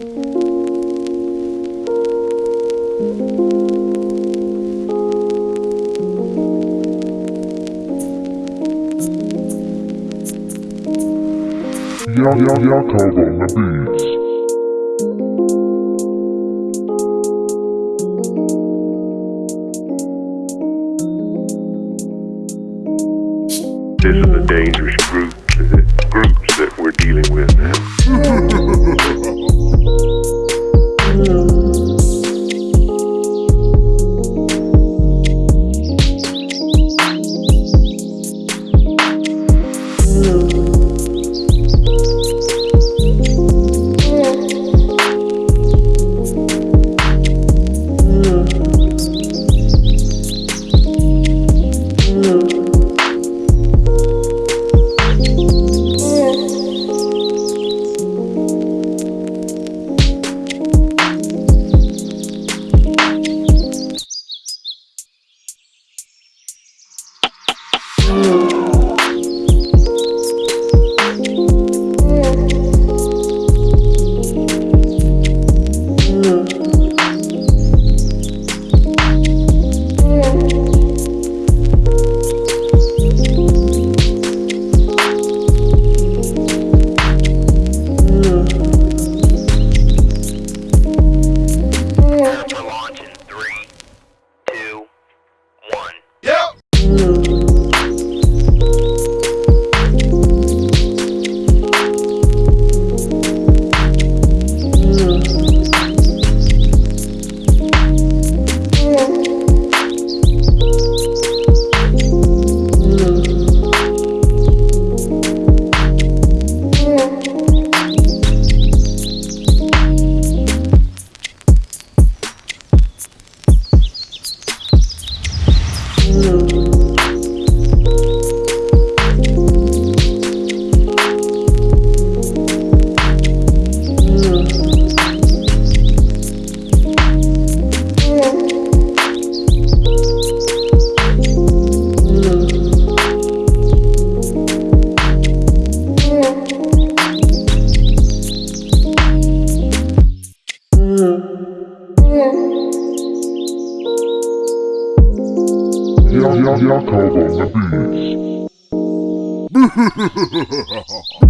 Ya Ya Jakob on the beats. This is a dangerous group, one. Ya Ya Jakob on the beats.